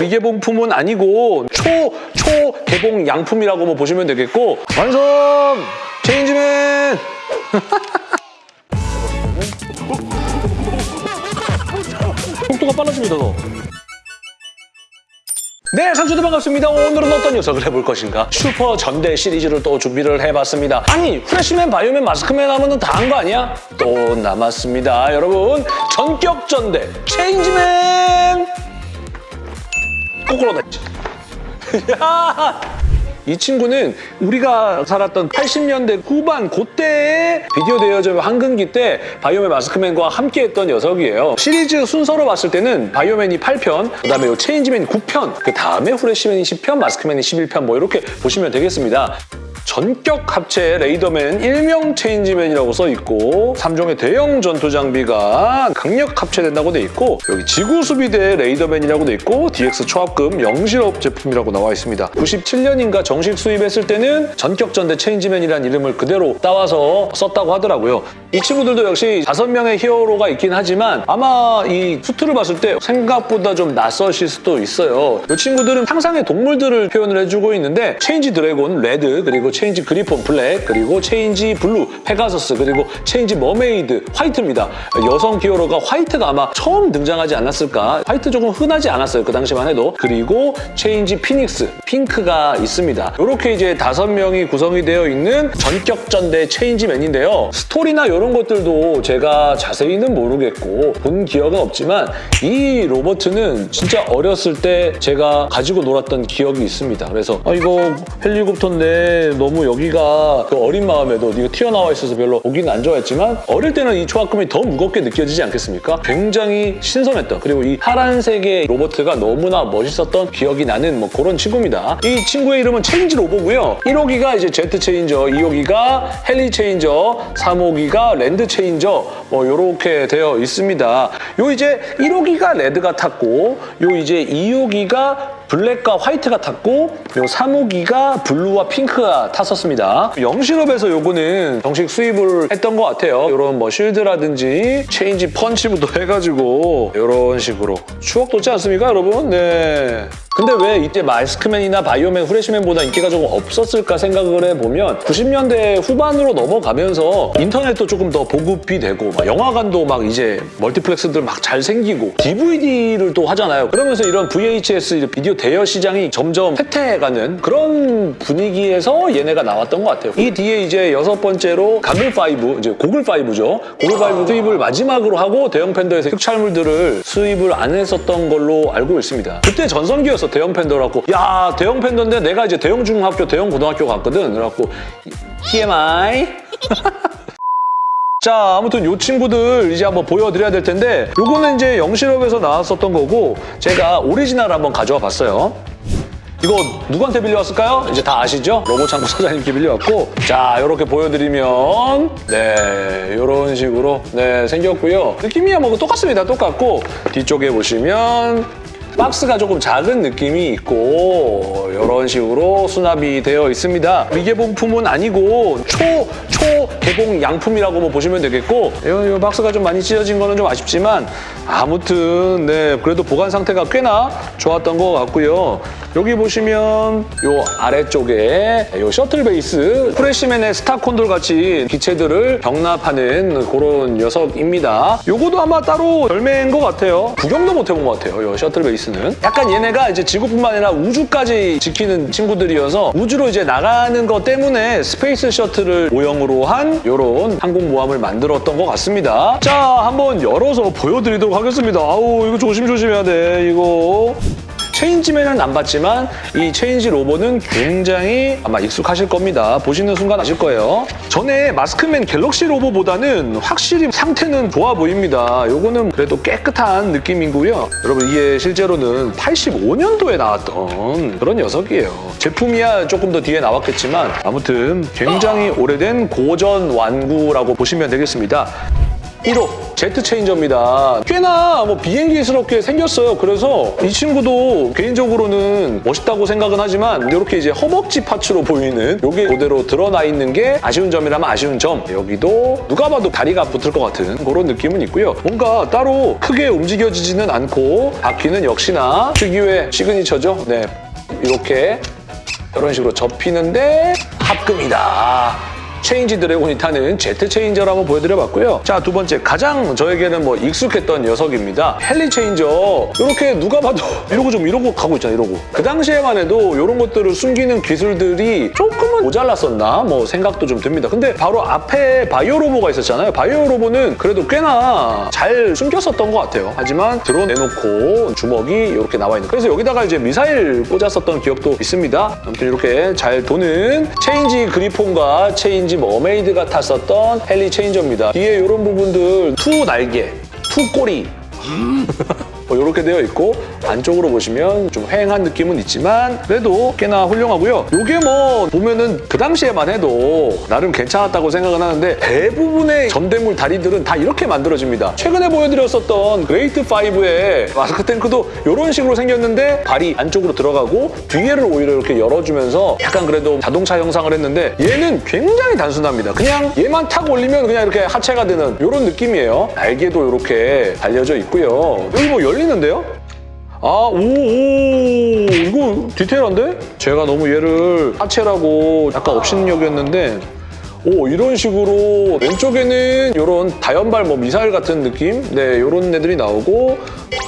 미개봉품은 아니고 초, 초 개봉 양품이라고 뭐 보시면 되겠고 완성! 체인지맨! 속도가 빨라집니다, 더. 네, 상추들 반갑습니다. 오늘은 어떤 녀석을 해볼 것인가? 슈퍼 전대 시리즈를 또 준비를 해봤습니다. 아니, 프레시맨, 바이오맨, 마스크맨 하면 다 한 거 아니야? 또 남았습니다. 여러분, 전격 전대 체인지맨! 거꾸로 됐지. 야! 이 친구는 우리가 살았던 80년대 후반 그때의 비디오 대여점 황금기 때 바이오맨 마스크맨과 함께했던 녀석이에요. 시리즈 순서로 봤을 때는 바이오맨이 8편, 그다음에 요 체인지맨 9편, 그 다음에 후레시맨이 10편, 마스크맨이 11편 뭐 이렇게 보시면 되겠습니다. 전격 합체 레이더맨 일명 체인지맨이라고 써 있고 3종의 대형 전투 장비가 강력 합체된다고 돼 있고 여기 지구 수비대 레이더맨이라고 돼 있고 DX 초합금 영실업 제품이라고 나와 있습니다. 97년인가 정식 수입했을 때는 전격 전대 체인지맨이라는 이름을 그대로 따와서 썼다고 하더라고요. 이 친구들도 역시 다섯 명의 히어로가 있긴 하지만 아마 이 수트를 봤을 때 생각보다 좀 낯설실 수도 있어요. 이 친구들은 상상의 동물들을 표현을 해주고 있는데 체인지 드래곤 레드 그리고 체인지 그리폰 블랙 그리고 체인지 블루 페가서스 그리고 체인지 머메이드 화이트입니다. 여성 히어로가 화이트가 아마 처음 등장하지 않았을까 화이트 조금 흔하지 않았어요. 그 당시만 해도 그리고 체인지 피닉스 핑크가 있습니다. 이렇게 이제 다섯 명이 구성이 되어 있는 전격전대 체인지맨인데요. 스토리나 이런 것들도 제가 자세히는 모르겠고 본 기억은 없지만 이 로보트는 진짜 어렸을 때 제가 가지고 놀았던 기억이 있습니다. 그래서 아 이거 헬리콥터인데 너무 여기가 그 어린 마음에도 이거 튀어나와 있어서 별로 보기는 안 좋아했지만 어릴 때는 이 초합금이 더 무겁게 느껴지지 않겠습니까? 굉장히 신선했던 그리고 이 파란색의 로보트가 너무나 멋있었던 기억이 나는 뭐 그런 친구입니다. 이 친구의 이름은 체인지 로보고요. 1호기가 이제 제트 체인저, 2호기가 헬리 체인저, 3호기가 랜드 체인저 뭐 이렇게 되어 있습니다. 요 이제 1호기가 레드가 탔고 요 이제 2호기가 블랙과 화이트가 탔고 요 3호기가 블루와 핑크가 탔었습니다. 영실업에서 요거는 정식 수입을 했던 것 같아요. 이런 뭐 shield라든지 체인지 펀치부터 해가지고 이런 식으로 추억 돋지 않습니까 여러분? 네. 근데 왜 이때 마스크맨이나 바이오맨, 후레시맨보다 인기가 조금 없었을까 생각을 해보면 90년대 후반으로 넘어가면서 인터넷도 조금 더 보급이 되고 막 영화관도 막 이제 멀티플렉스들 막 잘 생기고 DVD를 또 하잖아요. 그러면서 이런 VHS 비디오 대여 시장이 점점 쇠퇴해가는 그런 분위기에서 얘네가 나왔던 것 같아요. 이 뒤에 이제 여섯 번째로 가글 5, 이제 고글 5죠. 고글 5 수입을 마지막으로 하고 대영팬더에서 특촬물들을 수입을 안 했었던 걸로 알고 있습니다. 그때 전성기였어 대영팬더라고. 야 대영팬더인데 내가 이제 대영중학교, 대영고등학교 갔거든. 그래갖고 TMI. 자, 아무튼 이 친구들 이제 한번 보여드려야 될 텐데 요거는 이제 영실업에서 나왔었던 거고 제가 오리지널 한번 가져와 봤어요. 이거 누구한테 빌려왔을까요? 이제 다 아시죠? 로봇창고 사장님께 빌려왔고 자, 이렇게 보여드리면 네, 이런 식으로 네 생겼고요. 느낌이야 뭐 똑같습니다. 똑같고 뒤쪽에 보시면 박스가 조금 작은 느낌이 있고 이런 식으로 수납이 되어 있습니다. 미개봉품은 아니고 초, 초 개봉 양품이라고 뭐 보시면 되겠고 이, 이 박스가 좀 많이 찢어진 거는 좀 아쉽지만 아무튼 네 그래도 보관 상태가 꽤나 좋았던 것 같고요. 여기 보시면 이 아래쪽에 이 셔틀 베이스 프레시맨의 스타 콘돌 같이 기체들을 격납하는 그런 녀석입니다. 요거도 아마 따로 별매인 것 같아요. 구경도 못 해본 것 같아요. 이 셔틀 베이스는. 약간 얘네가 이제 지구뿐만 아니라 우주까지 지키는 친구들이어서 우주로 이제 나가는 것 때문에 스페이스 셔틀을 모형으로 한 이런 항공모함을 만들었던 것 같습니다. 자, 한번 열어서 보여드리도록 하겠습니다. 아우, 이거 조심조심해야 돼, 이거. 체인지맨은 안 봤지만 이 체인지 로봇은 굉장히 아마 익숙하실 겁니다. 보시는 순간 아실 거예요. 전에 마스크맨 갤럭시 로봇보다는 확실히 상태는 좋아 보입니다. 요거는 그래도 깨끗한 느낌이고요. 여러분 이게 실제로는 85년도에 나왔던 그런 녀석이에요. 제품이야 조금 더 뒤에 나왔겠지만 아무튼 굉장히 오래된 고전 완구라고 보시면 되겠습니다. 1호 제트 체인저입니다. 꽤나 뭐 비행기스럽게 생겼어요. 그래서 이 친구도 개인적으로는 멋있다고 생각은 하지만 이렇게 이제 허벅지 parts로 보이는 이게 그대로 드러나 있는 게 아쉬운 점이라면 아쉬운 점. 여기도 누가 봐도 다리가 붙을 것 같은 그런 느낌은 있고요. 뭔가 따로 크게 움직여지지는 않고 바퀴는 역시나 특유의 signature죠. 네, 이렇게 이런 식으로 접히는데 합금이다. 체인지 드래곤이 타는 제트 체인저를 한번 보여드려봤고요. 자, 두 번째. 가장 저에게는 뭐 익숙했던 녀석입니다. 헬리 체인저. 이렇게 누가 봐도 이러고 좀 이러고 가고 있잖아요, 이러고. 그 당시에만 해도 이런 것들을 숨기는 기술들이 조금은 모자랐었나? 뭐 생각도 좀 듭니다. 근데 바로 앞에 바이오 로보가 있었잖아요. 바이오 로보는 그래도 꽤나 잘 숨겼었던 것 같아요. 하지만 드러내놓고 주먹이 이렇게 나와 있는. 그래서 여기다가 이제 미사일 꽂았었던 기억도 있습니다. 아무튼 이렇게 잘 도는 체인지 그리폰과 체인지 머메이드가 탔었던 헬리 체인저입니다. 뒤에 이런 부분들 two 날개, two 꼬리 뭐 이렇게 되어 있고 안쪽으로 보시면 좀 휑한 느낌은 있지만 그래도 꽤나 훌륭하고요. 이게 뭐 보면은 그 당시에만 해도 나름 괜찮았다고 생각은 하는데 대부분의 전대물 다리들은 다 이렇게 만들어집니다. 최근에 보여드렸었던 그레이트 5의 마스크 탱크도 이런 식으로 생겼는데 발이 안쪽으로 들어가고 뒤에를 오히려 이렇게 열어주면서 약간 그래도 자동차 형상을 했는데 얘는 굉장히 단순합니다. 그냥 얘만 탁 올리면 그냥 이렇게 하체가 되는 이런 느낌이에요. 날개도 이렇게 달려져 있고요. 여기 뭐 열리는데요? 아, 오, 오, 이거 디테일한데? 제가 너무 얘를 하체라고 약간 업신여겼는데 오, 이런 식으로 왼쪽에는 이런 다연발 뭐 미사일 같은 느낌? 네, 이런 애들이 나오고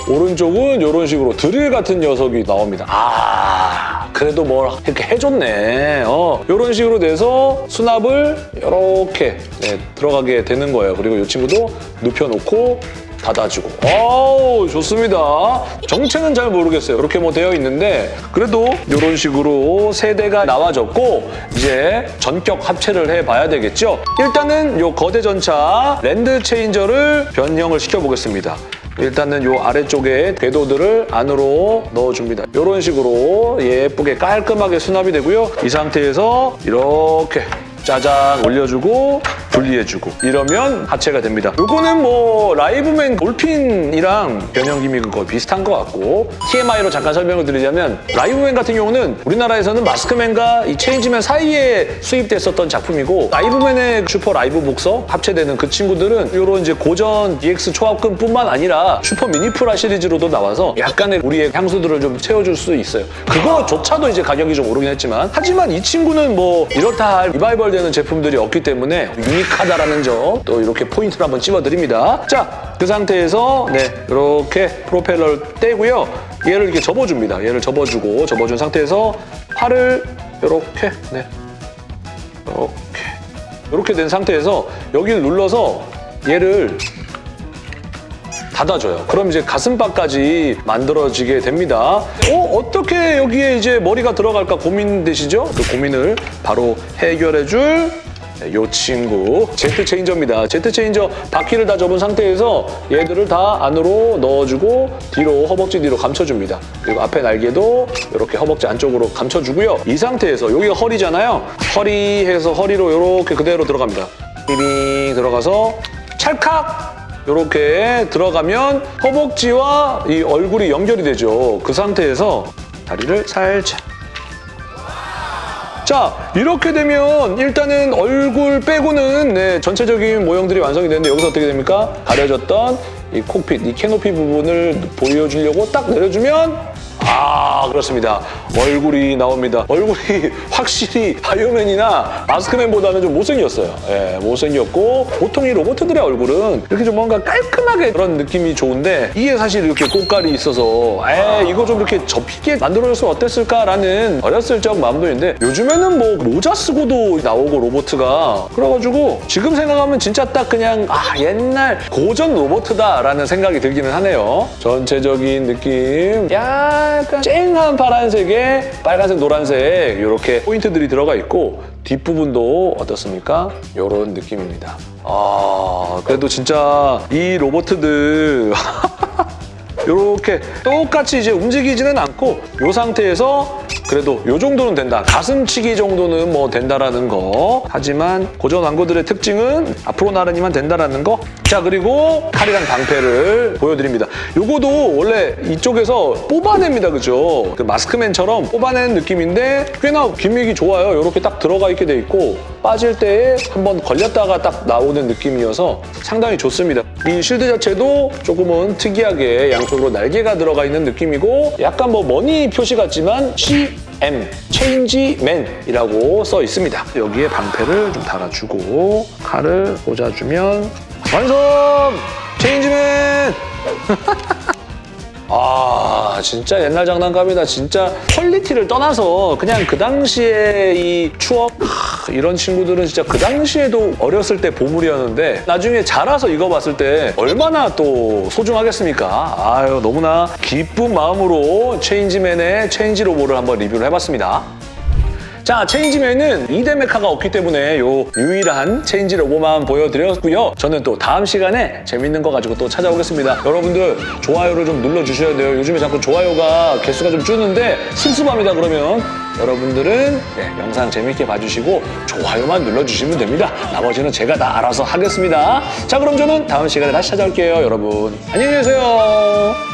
오른쪽은 이런 식으로 드릴 같은 녀석이 나옵니다. 아, 그래도 뭘 이렇게 해줬네. 어, 이런 식으로 돼서 수납을 이렇게 네, 들어가게 되는 거예요. 그리고 이 친구도 눕혀놓고 닫아주고. 어우, 좋습니다. 정체는 잘 모르겠어요. 이렇게 뭐 되어 있는데 그래도 이런 식으로 세대가 나와졌고 이제 전격 합체를 해봐야 되겠죠. 일단은 이 거대 전차 랜드 체인저를 변형을 시켜보겠습니다. 일단은 이 아래쪽에 궤도들을 안으로 넣어줍니다. 이런 식으로 예쁘게 깔끔하게 수납이 되고요. 이 상태에서 이렇게 짜잔 올려주고 분리해주고 이러면 하체가 됩니다. 요거는 뭐 라이브맨 돌핀이랑 변형 gimmick은 거의 비슷한 것 같고 TMI로 잠깐 설명을 드리자면 라이브맨 같은 경우는 우리나라에서는 마스크맨과 이 체인지맨 사이에 수입됐었던 작품이고 라이브맨의 슈퍼 라이브 복서 합체되는 그 친구들은 이런 이제 고전 DX 초합금뿐만 아니라 슈퍼 미니프라 시리즈로도 나와서 약간의 우리의 향수들을 좀 채워줄 수 있어요. 그거조차도 이제 가격이 좀 오르긴 했지만 하지만 이 친구는 뭐 이렇다 할 리바이벌 되는 제품들이 없기 때문에 unique하다라는 점 또 이렇게 포인트를 한번 찝어드립니다. 자, 그 상태에서 네 이렇게 프로펠러를 떼고요. 얘를 이렇게 접어줍니다. 얘를 접어주고 접어준 상태에서 팔을 이렇게 네 이렇게 이렇게 된 상태에서 여기를 눌러서 얘를 닫아줘요. 그럼 이제 가슴바까지 만들어지게 됩니다. 어? 어떻게 여기에 이제 머리가 들어갈까 고민되시죠? 그 고민을 바로 해결해줄 이 친구 제트 체인저입니다. 제트 체인저 바퀴를 다 접은 상태에서 얘들을 다 안으로 넣어주고 뒤로 허벅지 뒤로 감춰줍니다. 그리고 앞에 날개도 이렇게 허벅지 안쪽으로 감춰주고요. 이 상태에서 여기가 허리잖아요. 허리에서 허리로 이렇게 그대로 들어갑니다. 삐빙 들어가서 찰칵 이렇게 들어가면 허벅지와 이 얼굴이 연결이 되죠. 그 상태에서 다리를 살짝 자 이렇게 되면 일단은 얼굴 빼고는 네, 전체적인 모형들이 완성이 되는데 여기서 어떻게 됩니까? 가려졌던 이 콕핏, 이 캐노피 부분을 보여주려고 딱 내려주면 아 그렇습니다. 얼굴이 나옵니다. 얼굴이 확실히 바이오맨이나 마스크맨보다는 좀 못생겼어요. 예, 못생겼고 보통 이 로봇들의 얼굴은 이렇게 좀 뭔가 깔끔하게 그런 느낌이 좋은데 이게 사실 이렇게 꽃깔이 있어서 에 이거 좀 이렇게 접히게 만들어줬으면 어땠을까라는 어렸을 적 마음도 있는데 요즘에는 뭐 모자 쓰고도 나오고 로봇가 그래가지고 지금 생각하면 진짜 딱 그냥 아 옛날 고전 로봇다라는 생각이 들기는 하네요. 전체적인 느낌 약간 쨍한 파란색에 빨간색, 노란색 이렇게 포인트들이 들어가 있고 뒷부분도 어떻습니까? 이런 느낌입니다. 아 그래도 진짜 이 로봇들 이렇게 똑같이 이제 움직이지는 않고 이 상태에서 그래도 이 정도는 된다. 가슴치기 정도는 뭐 된다라는 거. 하지만 고전 완고들의 특징은 앞으로 나르니만 된다라는 거. 자 그리고 칼이랑 방패를 보여드립니다. 요거도 원래 이쪽에서 뽑아냅니다. 그죠? 그 마스크맨처럼 뽑아내는 느낌인데 꽤나 gimmick이 좋아요. 이렇게 딱 들어가 있게 돼 있고 빠질 때에 한번 걸렸다가 딱 나오는 느낌이어서 상당히 좋습니다. 이 shield 자체도 조금은 특이하게 양 쪽으로 날개가 들어가 있는 느낌이고 약간 뭐 money 표시 같지만 CM, 체인지맨이라고 써 있습니다. 여기에 방패를 좀 달아주고 칼을 꽂아주면 완성! 체인지맨! 아 진짜 옛날 장난감이다. 진짜 퀄리티를 떠나서 그냥 그 당시에 이 추억 하, 이런 친구들은 진짜 그 당시에도 어렸을 때 보물이었는데 나중에 자라서 이거 봤을 때 얼마나 또 소중하겠습니까? 아유 너무나 기쁜 마음으로 체인지맨의 체인지 로보를 한번 리뷰를 해봤습니다 자, 체인지맨은 2대 mecha가 없기 때문에 요 유일한 체인지 로보만 보여드렸고요. 저는 또 다음 시간에 재밌는 거 가지고 또 찾아오겠습니다. 여러분들 좋아요를 좀 눌러주셔야 돼요. 요즘에 자꾸 좋아요가 개수가 좀 줄는데 섭섭합니다, 그러면. 여러분들은 네, 영상 재밌게 봐주시고 좋아요만 눌러주시면 됩니다. 나머지는 제가 다 알아서 하겠습니다. 자, 그럼 저는 다음 시간에 다시 찾아올게요, 여러분. 안녕히 계세요.